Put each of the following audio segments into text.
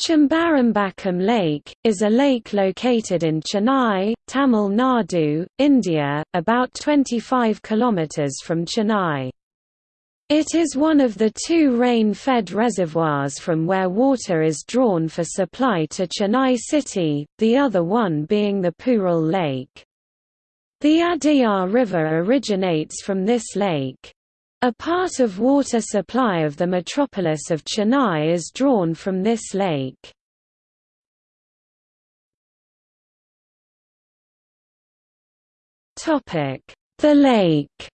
Chembarambakkam Lake, is a lake located in Chennai, Tamil Nadu, India, about 25 km from Chennai. It is one of the two rain-fed reservoirs from where water is drawn for supply to Chennai city, the other one being the Puzhal Lake. The Adyar River originates from this lake. A part of water supply of the metropolis of Chennai is drawn from this lake. The lake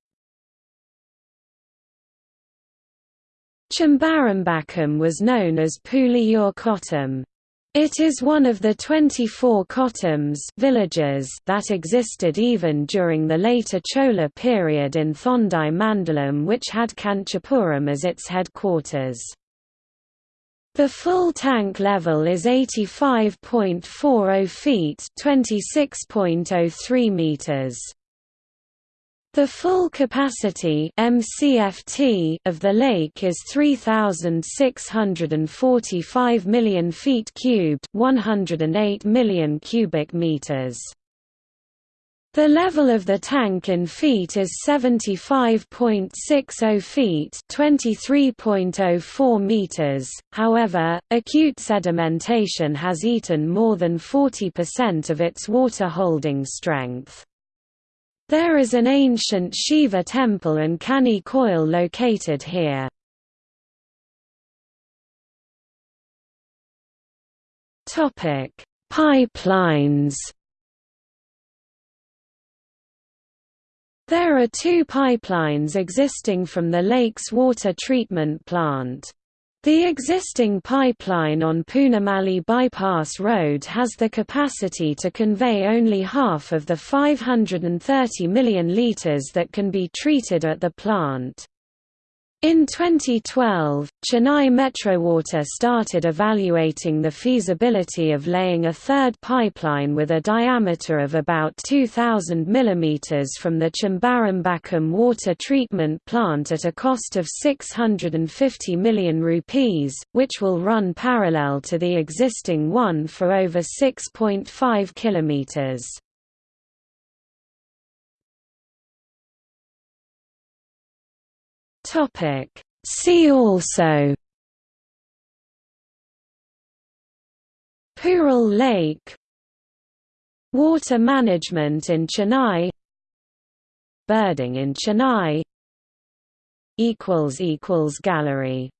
Chembarambakkam was known as Puliyur Kottam. It is one of the 24 kottams villages that existed even during the later Chola period in Thondai Mandalam which had Kanchipuram as its headquarters. The full tank level is 85.40 feet 26.03 meters. The full capacity MCFT of the lake is 3645 million feet cubed, 108 million cubic meters. The level of the tank in feet is 75.60 feet, 23.04 meters. However, acute sedimentation has eaten more than 40% of its water holding strength. There is an ancient Shiva temple and Kani Koil located here. Topic: Pipelines. There are two pipelines existing from the lake's water treatment plant. The existing pipeline on Poonamallee Bypass Road has the capacity to convey only half of the 530 million litres that can be treated at the plant. In 2012, Chennai Metrowater started evaluating the feasibility of laying a third pipeline with a diameter of about 2,000 mm from the Chembarambakkam water treatment plant at a cost of 650 million rupees, which will run parallel to the existing one for over 6.5 kilometers. Topic. See also Puzhal Lake Water management in Chennai Birding in Chennai Gallery